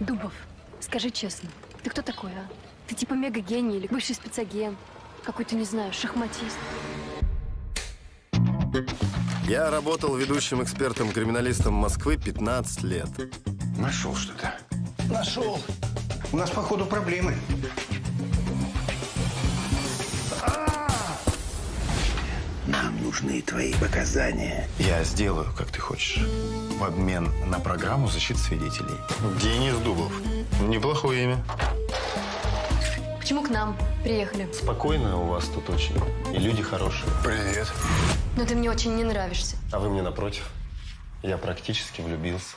Дубов, скажи честно, ты кто такой, а? Ты типа мега-гений или высший спецагент? Какой-то, не знаю, шахматист. Я работал ведущим экспертом-криминалистом Москвы 15 лет. Нашел что-то. Нашел. У нас, походу, проблемы. Нужны твои показания. Я сделаю, как ты хочешь. В обмен на программу защиты свидетелей. Денис Дубов. Неплохое имя. Почему к нам приехали? Спокойно у вас тут очень. И люди хорошие. Привет. Но ты мне очень не нравишься. А вы мне напротив. Я практически влюбился.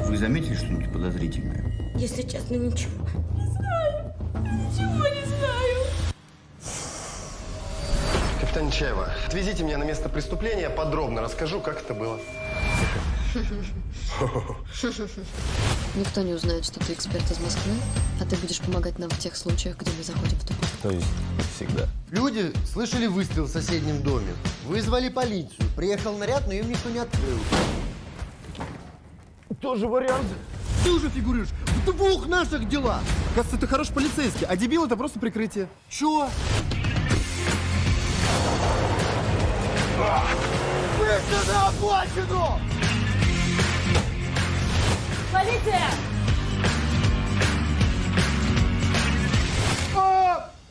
Вы заметили что-нибудь подозрительное? Если честно, ничего. Капитан Чаева, отвезите меня на место преступления, подробно расскажу, как это было. Никто не узнает, что ты эксперт из Москвы, а ты будешь помогать нам в тех случаях, где мы заходим в тупик. То есть всегда. Люди слышали выстрел в соседнем доме. Вызвали полицию. Приехал наряд, но им никто не открыл. Тоже вариант. Ты уже фигурируешь в двух наших делах. Кажется, ты хороший полицейский, а дебил это просто прикрытие. Чё? Быстро на обочину! Полиция!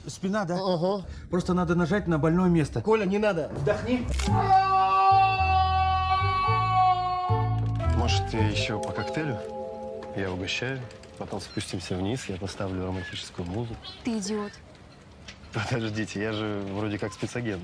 Спина, да? Ага. Просто надо нажать на больное место. Коля, не надо. Вдохни. Может, еще по коктейлю? Я угощаю. Потом спустимся вниз, я поставлю романтическую музыку. Ты идиот. Подождите, я же вроде как спецагент.